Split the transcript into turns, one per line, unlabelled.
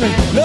happening.